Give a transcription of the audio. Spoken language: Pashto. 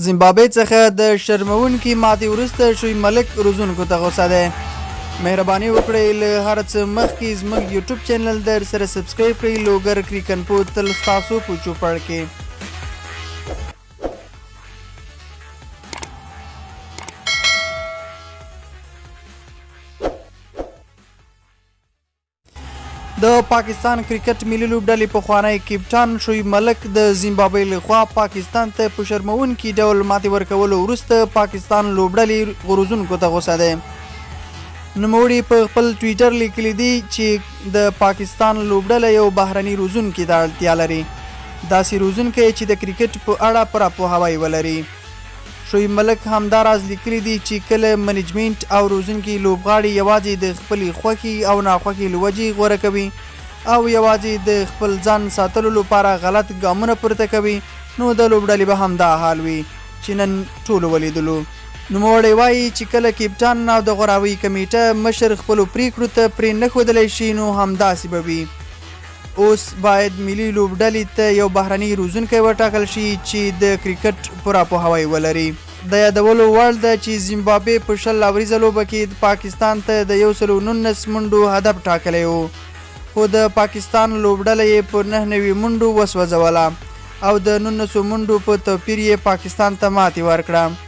زیمبابوې څخه د شرموونکي ماتې وروسته شوی ملک روزونکو ته غوسه دی مهرباني وکړئ له هر څه مخکې زموږ یوټیوب چینل در سره سبسکرایب کړئ لوګر کریکن پو تل ستاسو په چوپړ کې د پاکستان کرکټ ملي لوبډلې پخوانی کپټان شعیب ملک د زیمبابوې لخوا پاکستان ته په شرموونکي ډول ماتې ورکولو وروسته پاکستان لوبډلې غروزونکو ته غوسه دی نوموړي په خپل ټویټر لیکلي دي چې د پاکستان لوبډله یو بهرني روزونکي ته اړتیا لري داسې روزونکی چې د کرکټ په اړه پوره پوهاوی ولري شعیب ملک همدا راز لیکلي دي چې کله منیجمنټ او روزونکي لوبغاړي یوازې د خپلې خوښي او ناخوښي له وجې غوره کوي او یوازې د خپل ځان ساتلو لپاره غلط ګامونه پورته کوي نو د لوبډلې به همدا حال وي چې نن ټولو ولیدلو. نوموړی وايي چې کله کپټان او د غوراوۍ کمېټه مشر خپلو پرېکړو ته پرې نه ښودلی شي نو همداسې به وي. اوس باید ملي لوبډلې ته یو بهرنی روزونکی وټاکل شي چې د کرکټ پوره پوهاوی ولري. د یادولو وړ ده چې زیمبابوې په شل اوریزه لوبه کې پاکستان ته د یو سل او نولس منډو هدف ټاکلی و، خو د پاکستان لوبډله یې په نهه نوي منډو وسوځوله او د نولسو منډو په توپیر یې پاکستان ته ماتې ورکړه.